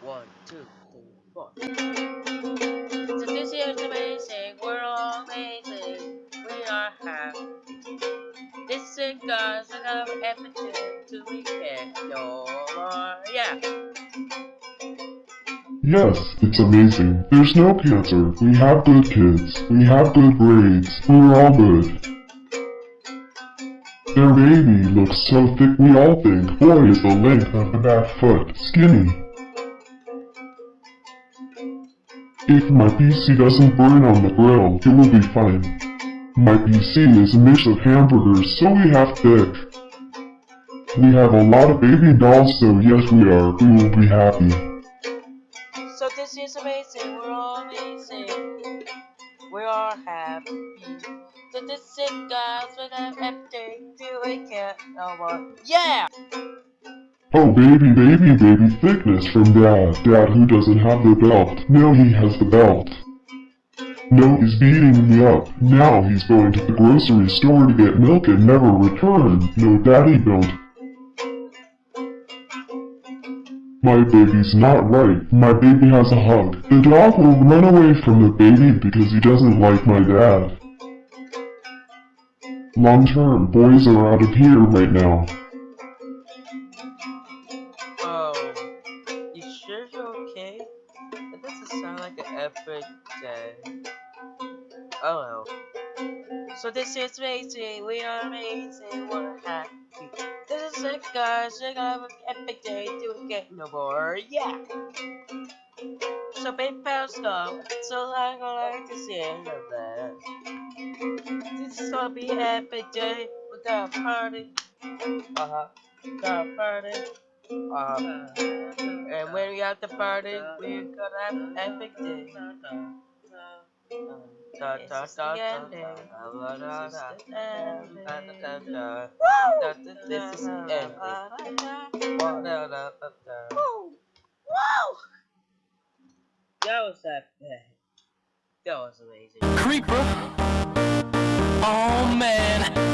One, two, three, four. So this year's amazing. We're all amazing. We are happy. This is God's another episode to no more. Yeah. Yes, it's amazing. There's no cancer. We have good kids. We have good grades. We're all good. Their baby looks so thick we all think, boy is the length of the back foot skinny. If my PC doesn't burn on the grill, it will be fine. My PC is a mix of hamburgers, so we have thick. We have a lot of baby dolls, so yes we are, we will be happy. So this is amazing. We're all amazing. We are happy. So this is God's another episode to we can no more. Yeah. Oh baby, baby, baby thickness from dad. Dad who doesn't have the belt. Now he has the belt. No, he's beating me up. Now he's going to the grocery store to get milk and never return. No, daddy don't. My baby's not right. My baby has a hug. The dog will run away from the baby because he doesn't like my dad. Long term, boys are out of here right now. Sure you're okay? That doesn't sound like an epic day. Oh well. So this is amazing, we are amazing, we're happy. This is it guys, we're gonna have an epic day to get no more, yeah! So big pals go, so I'm gonna like see end of that. This is gonna be an epic day, we got a party. Uh-huh. Got a party. Uh, and when we have the party, we're gonna have an epic day. It's the This is the ending. That was that. That was amazing. Creeper. Oh man.